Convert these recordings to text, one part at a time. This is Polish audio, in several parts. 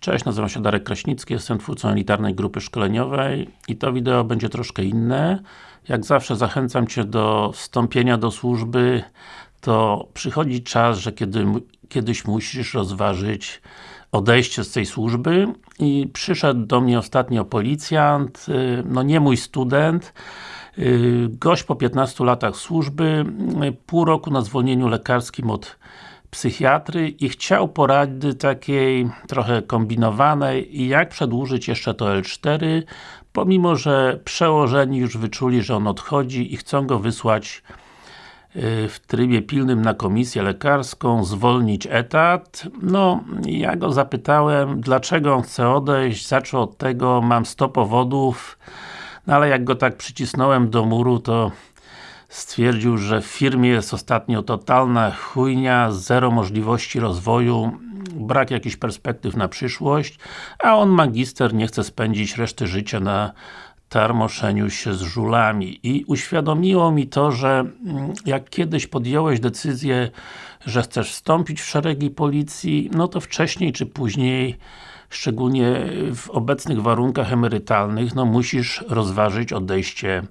Cześć, nazywam się Darek Kraśnicki, jestem twórcą elitarnej grupy szkoleniowej i to wideo będzie troszkę inne. Jak zawsze zachęcam Cię do wstąpienia do służby, to przychodzi czas, że kiedy, kiedyś musisz rozważyć odejście z tej służby. I przyszedł do mnie ostatnio policjant, y, no nie mój student, y, gość po 15 latach służby, y, pół roku na zwolnieniu lekarskim od psychiatry i chciał porady takiej trochę kombinowanej jak przedłużyć jeszcze to L4 pomimo, że przełożeni już wyczuli, że on odchodzi i chcą go wysłać y, w trybie pilnym na komisję lekarską, zwolnić etat. No, ja go zapytałem, dlaczego on chce odejść, zaczął od tego, mam 100 powodów, no ale jak go tak przycisnąłem do muru, to stwierdził, że w firmie jest ostatnio totalna chujnia, zero możliwości rozwoju, brak jakichś perspektyw na przyszłość, a on magister nie chce spędzić reszty życia na tarmoszeniu się z żulami. I uświadomiło mi to, że mm, jak kiedyś podjąłeś decyzję, że chcesz wstąpić w szeregi policji, no to wcześniej czy później szczególnie w obecnych warunkach emerytalnych, no musisz rozważyć odejście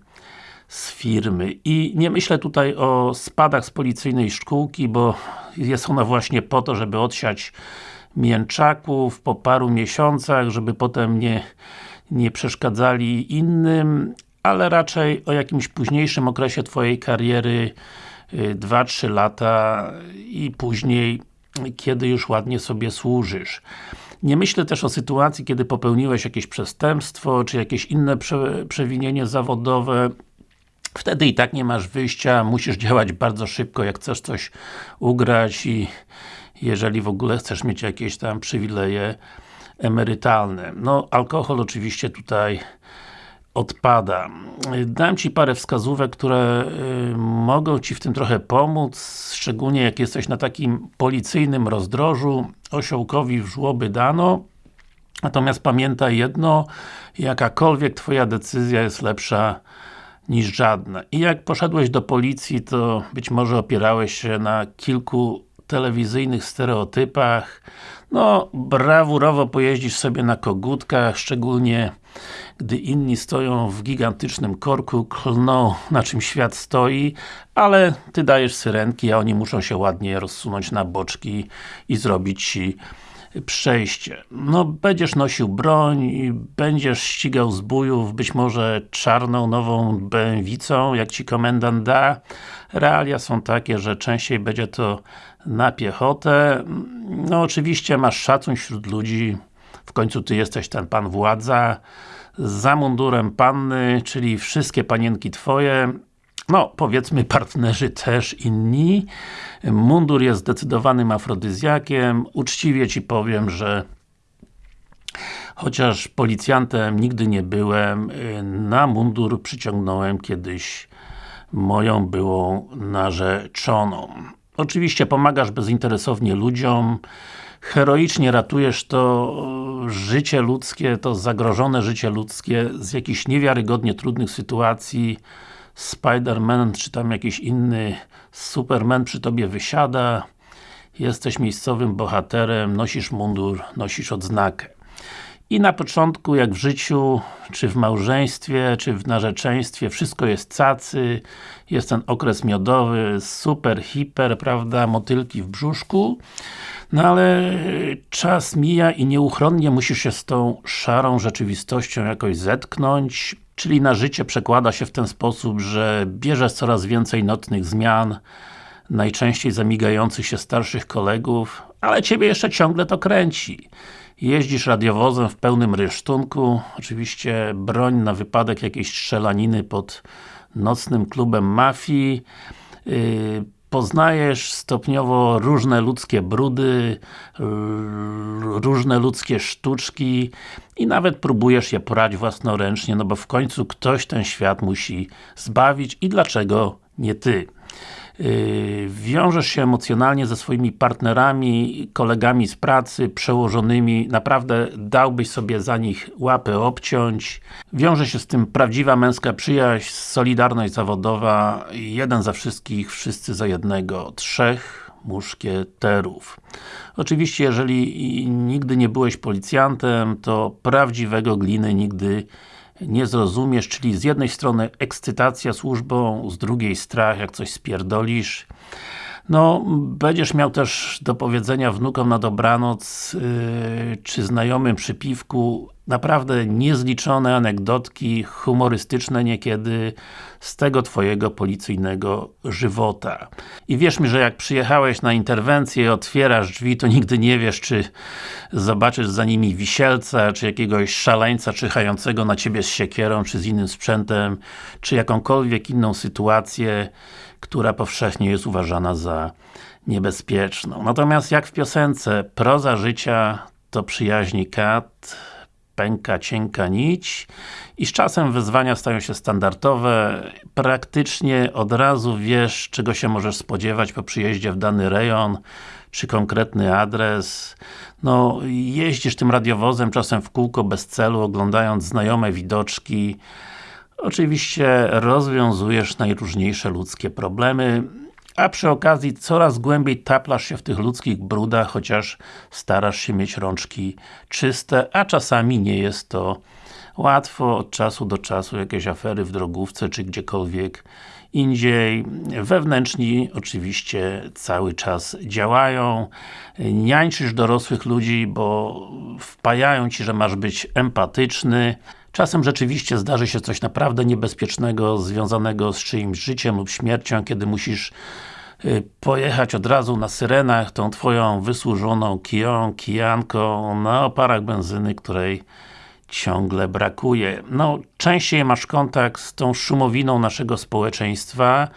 z firmy. I nie myślę tutaj o spadach z policyjnej szkółki, bo jest ona właśnie po to, żeby odsiać mięczaków po paru miesiącach, żeby potem nie, nie przeszkadzali innym, ale raczej o jakimś późniejszym okresie Twojej kariery 2-3 y, lata i później kiedy już ładnie sobie służysz. Nie myślę też o sytuacji, kiedy popełniłeś jakieś przestępstwo, czy jakieś inne prze, przewinienie zawodowe, Wtedy i tak nie masz wyjścia, musisz działać bardzo szybko, jak chcesz coś ugrać i jeżeli w ogóle chcesz mieć jakieś tam przywileje emerytalne. No, alkohol oczywiście tutaj odpada. Dam Ci parę wskazówek, które y, mogą Ci w tym trochę pomóc, szczególnie jak jesteś na takim policyjnym rozdrożu, osiołkowi w żłoby dano. Natomiast pamiętaj jedno, jakakolwiek Twoja decyzja jest lepsza niż żadne. I jak poszedłeś do policji, to być może opierałeś się na kilku telewizyjnych stereotypach. No, brawurowo pojeździsz sobie na kogutkach, szczególnie gdy inni stoją w gigantycznym korku, klną na czym świat stoi, ale Ty dajesz syrenki, a oni muszą się ładnie rozsunąć na boczki i zrobić Ci przejście. No, będziesz nosił broń, będziesz ścigał zbójów, być może czarną, nową bęwicą, jak Ci komendant da. Realia są takie, że częściej będzie to na piechotę. No, oczywiście masz szacun wśród ludzi, w końcu Ty jesteś ten Pan Władza, za mundurem panny, czyli wszystkie panienki Twoje, no, powiedzmy partnerzy też inni. Mundur jest zdecydowanym afrodyzjakiem. Uczciwie Ci powiem, że chociaż policjantem nigdy nie byłem, na mundur przyciągnąłem kiedyś moją byłą narzeczoną. Oczywiście pomagasz bezinteresownie ludziom, heroicznie ratujesz to życie ludzkie, to zagrożone życie ludzkie z jakichś niewiarygodnie trudnych sytuacji, Spider-Man, czy tam jakiś inny Superman przy Tobie wysiada, jesteś miejscowym bohaterem, nosisz mundur, nosisz odznakę. I na początku, jak w życiu, czy w małżeństwie, czy w narzeczeństwie, wszystko jest cacy, jest ten okres miodowy, super, hiper, prawda, motylki w brzuszku, no ale czas mija i nieuchronnie musisz się z tą szarą rzeczywistością jakoś zetknąć, czyli na życie przekłada się w ten sposób, że bierzesz coraz więcej nocnych zmian, najczęściej zamigających się starszych kolegów, ale Ciebie jeszcze ciągle to kręci. Jeździsz radiowozem w pełnym rysztunku, oczywiście broń na wypadek jakiejś strzelaniny pod nocnym klubem mafii, yy, poznajesz stopniowo różne ludzkie brudy, różne ludzkie sztuczki i nawet próbujesz je porać własnoręcznie, no bo w końcu ktoś ten świat musi zbawić i dlaczego nie Ty. Yy, wiążesz się emocjonalnie ze swoimi partnerami, kolegami z pracy, przełożonymi, naprawdę dałbyś sobie za nich łapy obciąć. Wiąże się z tym prawdziwa męska przyjaźń, solidarność zawodowa, jeden za wszystkich, wszyscy za jednego, trzech, muszkieterów. Oczywiście, jeżeli nigdy nie byłeś policjantem, to prawdziwego gliny nigdy nie zrozumiesz, czyli z jednej strony ekscytacja służbą, z drugiej strach, jak coś spierdolisz. No, będziesz miał też do powiedzenia wnukom na dobranoc, yy, czy znajomym przy piwku naprawdę niezliczone anegdotki, humorystyczne niekiedy, z tego Twojego policyjnego żywota. I wierz mi, że jak przyjechałeś na interwencję i otwierasz drzwi, to nigdy nie wiesz, czy zobaczysz za nimi wisielca, czy jakiegoś szaleńca czyhającego na Ciebie z siekierą, czy z innym sprzętem, czy jakąkolwiek inną sytuację, która powszechnie jest uważana za niebezpieczną. Natomiast jak w piosence, proza życia to przyjaźni kat, pęka cienka nić i z czasem wyzwania stają się standardowe. Praktycznie od razu wiesz, czego się możesz spodziewać po przyjeździe w dany rejon, czy konkretny adres. No, jeździsz tym radiowozem czasem w kółko bez celu, oglądając znajome widoczki. Oczywiście rozwiązujesz najróżniejsze ludzkie problemy a przy okazji coraz głębiej taplasz się w tych ludzkich brudach, chociaż starasz się mieć rączki czyste, a czasami nie jest to łatwo, od czasu do czasu jakieś afery w drogówce, czy gdziekolwiek indziej. Wewnętrzni oczywiście cały czas działają. Niańczysz dorosłych ludzi, bo wpajają Ci, że masz być empatyczny. Czasem rzeczywiście zdarzy się coś naprawdę niebezpiecznego, związanego z czyimś życiem lub śmiercią, kiedy musisz y, pojechać od razu na syrenach tą Twoją wysłużoną kiją, kijanką na oparach benzyny, której ciągle brakuje. No, częściej masz kontakt z tą szumowiną naszego społeczeństwa,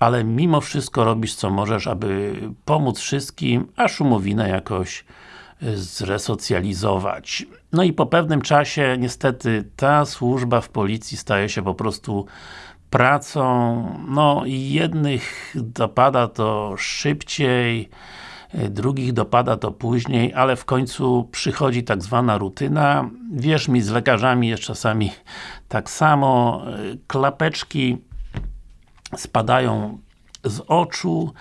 ale mimo wszystko robisz co możesz, aby pomóc wszystkim, a szumowinę jakoś zresocjalizować. No i po pewnym czasie, niestety, ta służba w policji staje się po prostu pracą, no i jednych dopada to szybciej, drugich dopada to później, ale w końcu przychodzi tak zwana rutyna. Wierz mi, z lekarzami jest czasami tak samo. Klapeczki spadają z oczu,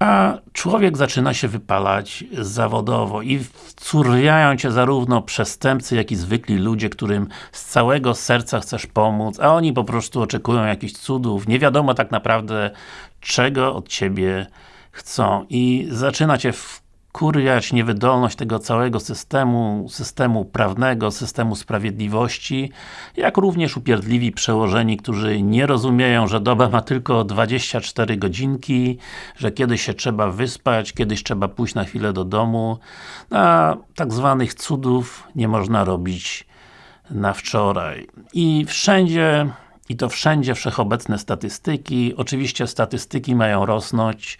a człowiek zaczyna się wypalać zawodowo i wcurwiają Cię zarówno przestępcy, jak i zwykli ludzie, którym z całego serca chcesz pomóc, a oni po prostu oczekują jakichś cudów, nie wiadomo tak naprawdę, czego od Ciebie chcą. I zaczyna Cię kurwiać niewydolność tego całego systemu, systemu prawnego, systemu sprawiedliwości, jak również upierdliwi przełożeni, którzy nie rozumieją, że doba ma tylko 24 godzinki, że kiedyś się trzeba wyspać, kiedyś trzeba pójść na chwilę do domu, a tak zwanych cudów nie można robić na wczoraj. I wszędzie i to wszędzie wszechobecne statystyki. Oczywiście statystyki mają rosnąć,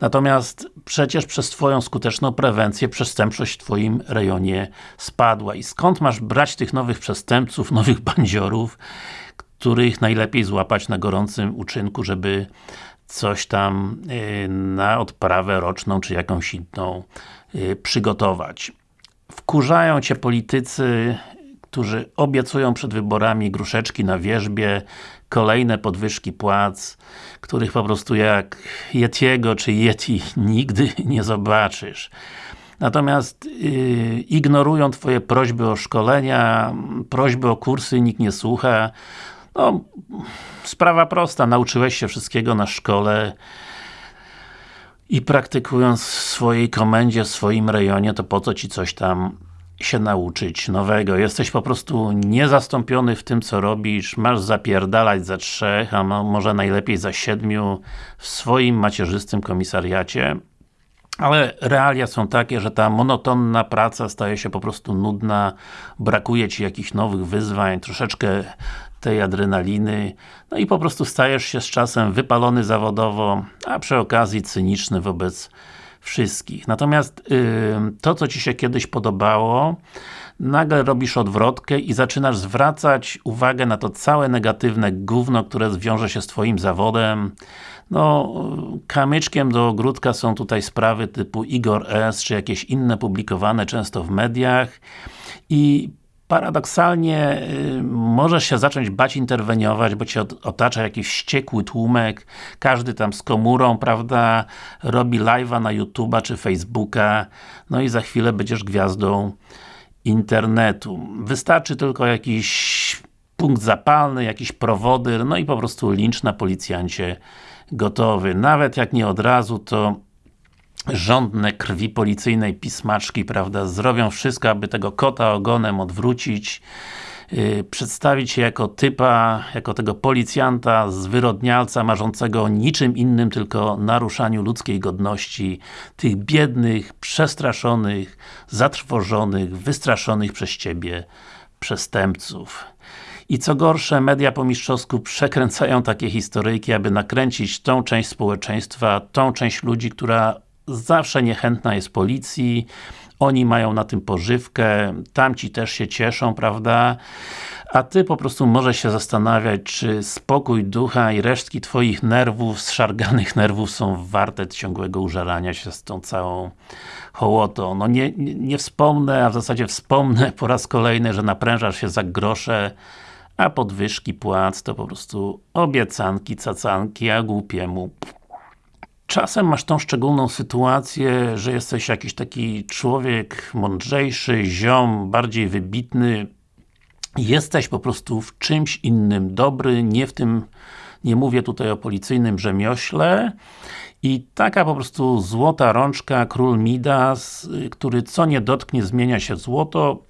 natomiast przecież przez Twoją skuteczną prewencję przestępczość w Twoim rejonie spadła. I skąd masz brać tych nowych przestępców, nowych bandziorów, których najlepiej złapać na gorącym uczynku, żeby coś tam y, na odprawę roczną, czy jakąś inną y, przygotować. Wkurzają Cię politycy którzy obiecują przed wyborami gruszeczki na wierzbie, kolejne podwyżki płac, których po prostu jak Yetiego czy Yeti nigdy nie zobaczysz. Natomiast yy, ignorują Twoje prośby o szkolenia, prośby o kursy, nikt nie słucha. No, sprawa prosta, nauczyłeś się wszystkiego na szkole i praktykując w swojej komendzie, w swoim rejonie, to po co Ci coś tam się nauczyć nowego. Jesteś po prostu niezastąpiony w tym, co robisz. Masz zapierdalać za trzech, a może najlepiej za siedmiu w swoim macierzystym komisariacie. Ale realia są takie, że ta monotonna praca staje się po prostu nudna, brakuje Ci jakichś nowych wyzwań, troszeczkę tej adrenaliny, no i po prostu stajesz się z czasem wypalony zawodowo, a przy okazji cyniczny wobec wszystkich. Natomiast yy, to, co Ci się kiedyś podobało, nagle robisz odwrotkę i zaczynasz zwracać uwagę na to całe negatywne gówno, które zwiąże się z Twoim zawodem. No, kamyczkiem do ogródka są tutaj sprawy typu Igor S, czy jakieś inne publikowane często w mediach i paradoksalnie y, możesz się zacząć bać interweniować, bo cię otacza jakiś wściekły tłumek, każdy tam z komórą, prawda, robi live'a na YouTube'a czy Facebooka, no i za chwilę będziesz gwiazdą internetu. Wystarczy tylko jakiś punkt zapalny, jakiś prowodyr, no i po prostu lincz na policjancie gotowy. Nawet jak nie od razu, to żądne krwi policyjnej pismaczki, prawda, zrobią wszystko, aby tego kota ogonem odwrócić, yy, przedstawić się jako typa, jako tego policjanta, zwyrodnialca, marzącego o niczym innym, tylko naruszaniu ludzkiej godności, tych biednych, przestraszonych, zatrwożonych, wystraszonych przez Ciebie przestępców. I co gorsze, media po mistrzowsku przekręcają takie historyjki, aby nakręcić tą część społeczeństwa, tą część ludzi, która zawsze niechętna jest policji, oni mają na tym pożywkę, tamci też się cieszą, prawda? A Ty po prostu możesz się zastanawiać, czy spokój ducha i resztki Twoich nerwów, zszarganych nerwów są warte ciągłego użarania się z tą całą hołotą. No nie, nie, nie wspomnę, a w zasadzie wspomnę po raz kolejny, że naprężasz się za grosze, a podwyżki płac to po prostu obiecanki, cacanki, a głupiemu Czasem masz tą szczególną sytuację, że jesteś jakiś taki człowiek mądrzejszy, ziom, bardziej wybitny, jesteś po prostu w czymś innym dobry, nie w tym, nie mówię tutaj o policyjnym rzemiośle. I taka po prostu złota rączka, król Midas, który co nie dotknie zmienia się w złoto,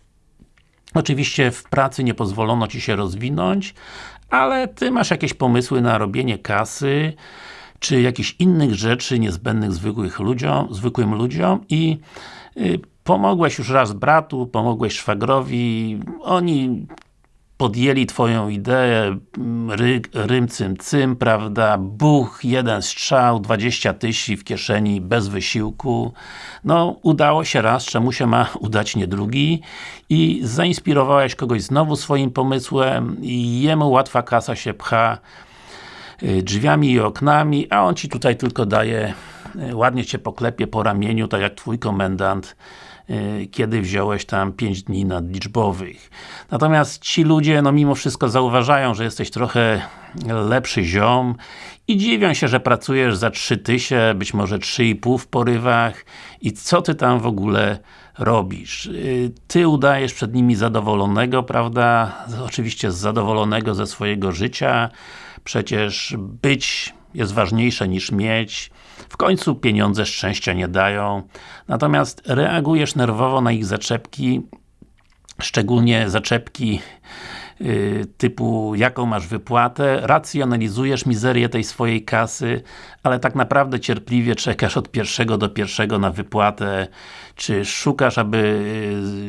Oczywiście w pracy nie pozwolono Ci się rozwinąć, ale Ty masz jakieś pomysły na robienie kasy, czy jakichś innych rzeczy niezbędnych zwykłych ludziom, zwykłym ludziom i y, pomogłeś już raz bratu, pomogłeś szwagrowi, oni podjęli Twoją ideę, mm, ry, rym cym cym, prawda, buch, jeden strzał, 20 tysięcy w kieszeni, bez wysiłku. No, udało się raz, czemu się ma udać nie drugi? I zainspirowałeś kogoś znowu swoim pomysłem i jemu łatwa kasa się pcha drzwiami i oknami, a on Ci tutaj tylko daje, y, ładnie Cię poklepie po ramieniu, tak jak Twój komendant Y, kiedy wziąłeś tam 5 dni nadliczbowych. Natomiast ci ludzie, no mimo wszystko zauważają, że jesteś trochę lepszy ziom i dziwią się, że pracujesz za 3000, być może 3,5 w porywach i co ty tam w ogóle robisz. Y, ty udajesz przed nimi zadowolonego, prawda? Oczywiście zadowolonego ze swojego życia. Przecież być jest ważniejsze niż mieć. W końcu pieniądze szczęścia nie dają. Natomiast reagujesz nerwowo na ich zaczepki, szczególnie zaczepki typu jaką masz wypłatę, racjonalizujesz mizerię tej swojej kasy, ale tak naprawdę cierpliwie czekasz od pierwszego do pierwszego na wypłatę, czy szukasz, aby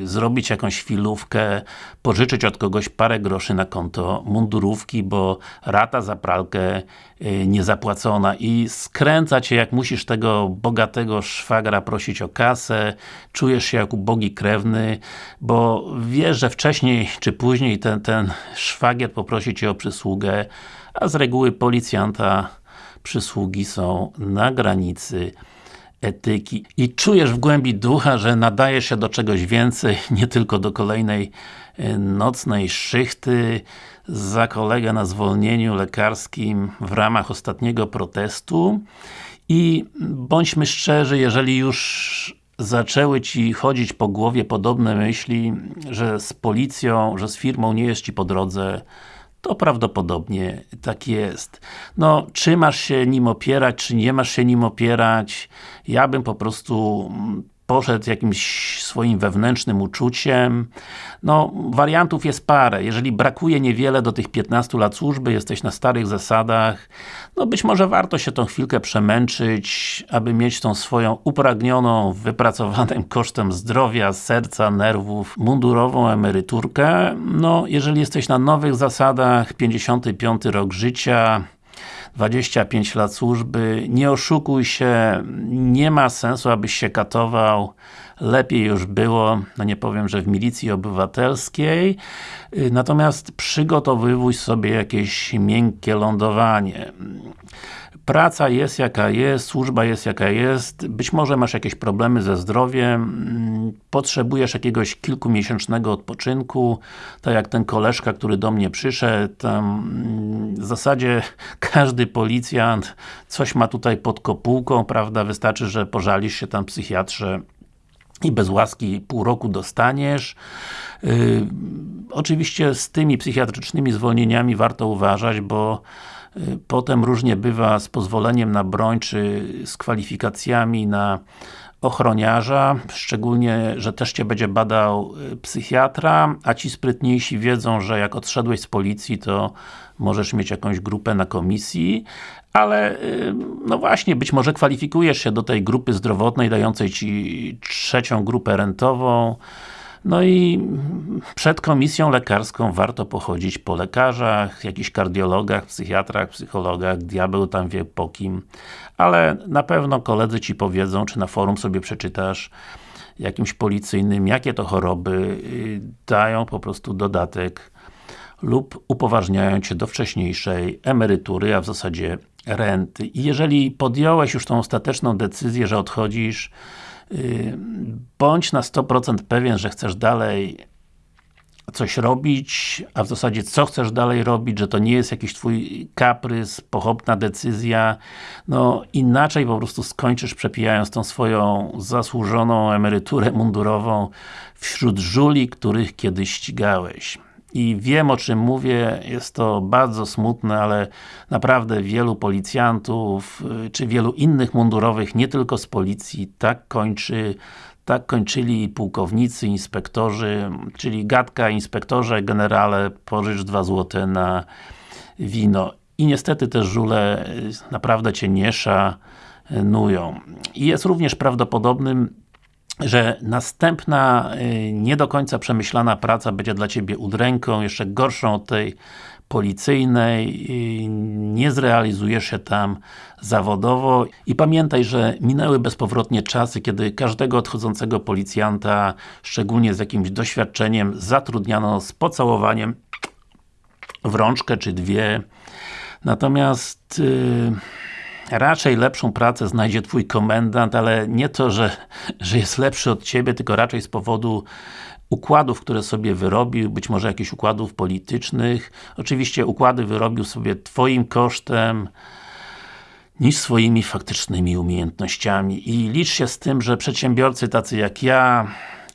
y, zrobić jakąś chwilówkę, pożyczyć od kogoś parę groszy na konto mundurówki, bo rata za pralkę y, niezapłacona i skręca Cię, jak musisz tego bogatego szwagra prosić o kasę, czujesz się jak ubogi krewny, bo wiesz, że wcześniej czy później ten, ten szwagier poprosi Cię o przysługę, a z reguły policjanta przysługi są na granicy etyki. I czujesz w głębi ducha, że nadajesz się do czegoś więcej, nie tylko do kolejnej e, nocnej szychty. Za kolegę na zwolnieniu lekarskim w ramach ostatniego protestu. I bądźmy szczerzy, jeżeli już zaczęły Ci chodzić po głowie podobne myśli, że z policją, że z firmą nie jest Ci po drodze, to prawdopodobnie tak jest. No, czy masz się nim opierać, czy nie masz się nim opierać, ja bym po prostu mm, poszedł jakimś swoim wewnętrznym uczuciem. No, wariantów jest parę. Jeżeli brakuje niewiele do tych 15 lat służby, jesteś na starych zasadach, no być może warto się tą chwilkę przemęczyć, aby mieć tą swoją upragnioną, wypracowanym kosztem zdrowia, serca, nerwów, mundurową emeryturkę. No, jeżeli jesteś na nowych zasadach, 55 rok życia, 25 lat służby, nie oszukuj się, nie ma sensu, abyś się katował, lepiej już było, no nie powiem, że w milicji obywatelskiej, y, natomiast przygotowywuj sobie jakieś miękkie lądowanie. Praca jest jaka jest, służba jest jaka jest, być może masz jakieś problemy ze zdrowiem, mm, potrzebujesz jakiegoś kilkumiesięcznego odpoczynku, tak jak ten koleżka, który do mnie przyszedł, mm, w zasadzie każdy policjant coś ma tutaj pod kopułką, prawda, wystarczy, że pożalisz się tam psychiatrze i bez łaski pół roku dostaniesz. Yy, oczywiście z tymi psychiatrycznymi zwolnieniami warto uważać, bo Y, potem różnie bywa z pozwoleniem na broń, czy z kwalifikacjami na ochroniarza, szczególnie, że też Cię będzie badał y, psychiatra, a ci sprytniejsi wiedzą, że jak odszedłeś z policji, to możesz mieć jakąś grupę na komisji, ale y, no właśnie, być może kwalifikujesz się do tej grupy zdrowotnej, dającej Ci trzecią grupę rentową, no i przed komisją lekarską warto pochodzić po lekarzach, jakichś kardiologach, psychiatrach, psychologach, diabeł tam wie po kim, ale na pewno koledzy Ci powiedzą, czy na forum sobie przeczytasz jakimś policyjnym, jakie to choroby y, dają po prostu dodatek lub upoważniają Cię do wcześniejszej emerytury, a w zasadzie renty. I jeżeli podjąłeś już tą ostateczną decyzję, że odchodzisz, Y, bądź na 100% pewien, że chcesz dalej coś robić, a w zasadzie co chcesz dalej robić, że to nie jest jakiś twój kaprys, pochopna decyzja, no inaczej po prostu skończysz przepijając tą swoją zasłużoną emeryturę mundurową wśród żuli, których kiedyś ścigałeś i wiem o czym mówię, jest to bardzo smutne, ale naprawdę wielu policjantów, y, czy wielu innych mundurowych, nie tylko z policji, tak kończy tak kończyli pułkownicy, inspektorzy, czyli gadka, inspektorze, generale, pożycz dwa złote na wino. I niestety te żule y, naprawdę Cię nie szanują. I jest również prawdopodobnym że następna, y, nie do końca przemyślana praca będzie dla Ciebie udręką, jeszcze gorszą od tej policyjnej, y, nie zrealizujesz się tam zawodowo i pamiętaj, że minęły bezpowrotnie czasy, kiedy każdego odchodzącego policjanta, szczególnie z jakimś doświadczeniem, zatrudniano z pocałowaniem w rączkę czy dwie. Natomiast yy, raczej lepszą pracę znajdzie Twój komendant, ale nie to, że, że jest lepszy od Ciebie, tylko raczej z powodu układów, które sobie wyrobił, być może jakichś układów politycznych. Oczywiście układy wyrobił sobie Twoim kosztem, niż swoimi faktycznymi umiejętnościami. I licz się z tym, że przedsiębiorcy tacy jak ja,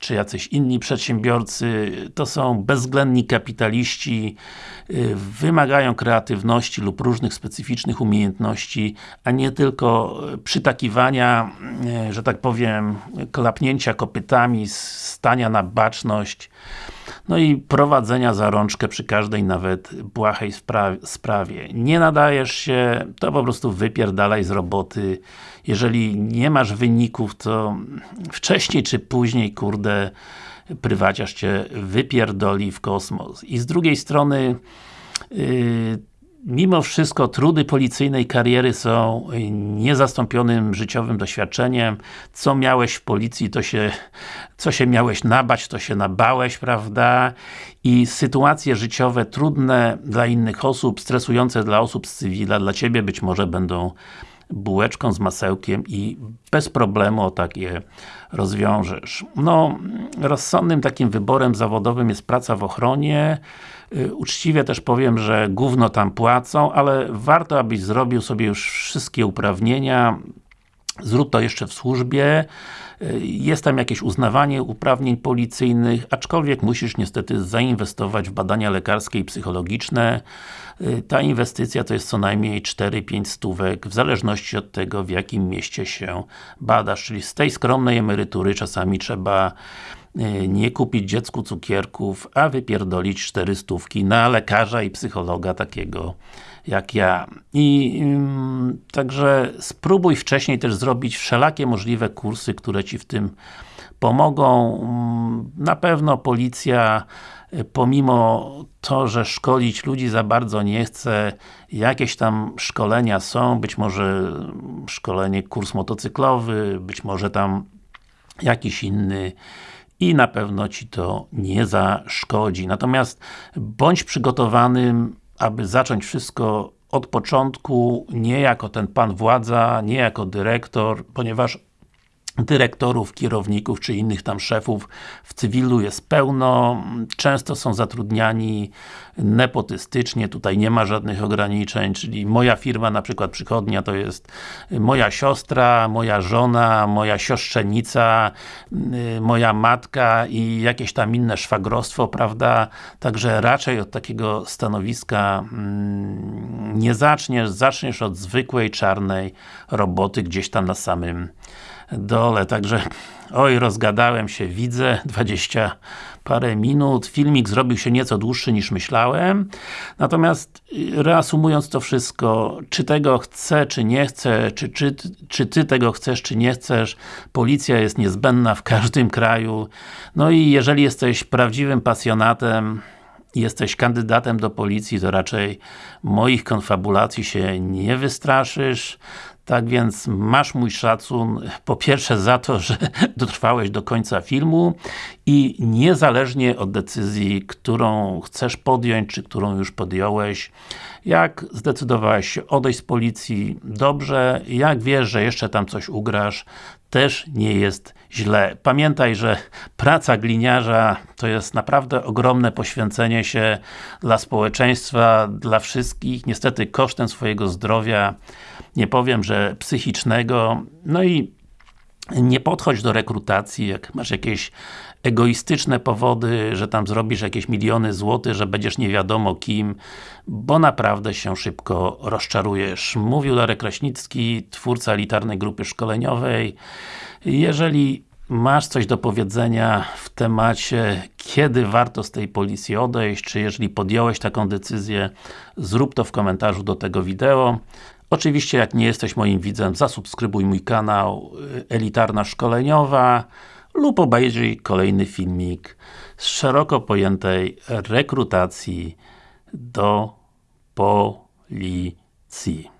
czy jacyś inni przedsiębiorcy, to są bezwzględni kapitaliści, y, wymagają kreatywności lub różnych specyficznych umiejętności, a nie tylko przytakiwania, y, że tak powiem, klapnięcia kopytami, stania na baczność, no i prowadzenia za rączkę przy każdej nawet błahej sprawie. Nie nadajesz się, to po prostu wypierdalaj z roboty. Jeżeli nie masz wyników, to wcześniej czy później, kurde, prywaciarz Cię wypierdoli w kosmos. I z drugiej strony yy, mimo wszystko trudy policyjnej kariery są niezastąpionym życiowym doświadczeniem. Co miałeś w policji, to się, co się miałeś nabać, to się nabałeś, prawda? I sytuacje życiowe trudne dla innych osób, stresujące dla osób z cywila, dla Ciebie być może będą bułeczką z masełkiem i bez problemu tak je rozwiążesz. No, rozsądnym takim wyborem zawodowym jest praca w ochronie. Y, uczciwie też powiem, że gówno tam płacą, ale warto, abyś zrobił sobie już wszystkie uprawnienia, zrób to jeszcze w służbie, y, jest tam jakieś uznawanie uprawnień policyjnych, aczkolwiek musisz niestety zainwestować w badania lekarskie i psychologiczne. Y, ta inwestycja to jest co najmniej 4-5 stówek, w zależności od tego, w jakim mieście się badasz, czyli z tej skromnej emerytury czasami trzeba y, nie kupić dziecku cukierków, a wypierdolić 4 stówki na lekarza i psychologa takiego jak ja. I ym, także spróbuj wcześniej też zrobić wszelakie możliwe kursy, które Ci w tym pomogą. Na pewno policja pomimo to, że szkolić ludzi za bardzo nie chce, jakieś tam szkolenia są, być może szkolenie, kurs motocyklowy, być może tam jakiś inny i na pewno Ci to nie zaszkodzi. Natomiast bądź przygotowanym, aby zacząć wszystko od początku, nie jako ten pan władza, nie jako dyrektor, ponieważ dyrektorów, kierowników, czy innych tam szefów w cywilu jest pełno, często są zatrudniani nepotystycznie, tutaj nie ma żadnych ograniczeń, czyli moja firma, na przykład przychodnia, to jest moja siostra, moja żona, moja siostrzenica, moja matka i jakieś tam inne szwagrostwo, prawda? Także raczej od takiego stanowiska mm, nie zaczniesz, zaczniesz od zwykłej, czarnej roboty gdzieś tam na samym dole, także oj, rozgadałem się, widzę, 20 parę minut, filmik zrobił się nieco dłuższy niż myślałem, natomiast y, reasumując to wszystko, czy tego chcę, czy nie chcę, czy, czy, czy Ty tego chcesz, czy nie chcesz, policja jest niezbędna w każdym kraju, no i jeżeli jesteś prawdziwym pasjonatem jesteś kandydatem do policji, to raczej moich konfabulacji się nie wystraszysz. Tak więc masz mój szacun, po pierwsze za to, że dotrwałeś do końca filmu i niezależnie od decyzji, którą chcesz podjąć, czy którą już podjąłeś, jak zdecydowałeś się odejść z policji, dobrze, jak wiesz, że jeszcze tam coś ugrasz, też nie jest źle. Pamiętaj, że praca gliniarza to jest naprawdę ogromne poświęcenie się dla społeczeństwa, dla wszystkich, niestety kosztem swojego zdrowia, nie powiem, że psychicznego, no i nie podchodź do rekrutacji, jak masz jakieś egoistyczne powody, że tam zrobisz jakieś miliony złotych, że będziesz nie wiadomo kim, bo naprawdę się szybko rozczarujesz. Mówił Darek Kraśnicki, twórca elitarnej grupy szkoleniowej. Jeżeli masz coś do powiedzenia w temacie, kiedy warto z tej policji odejść, czy jeżeli podjąłeś taką decyzję, zrób to w komentarzu do tego wideo. Oczywiście, jak nie jesteś moim widzem, zasubskrybuj mój kanał y, Elitarna Szkoleniowa lub obejrzyj kolejny filmik z szeroko pojętej rekrutacji do policji.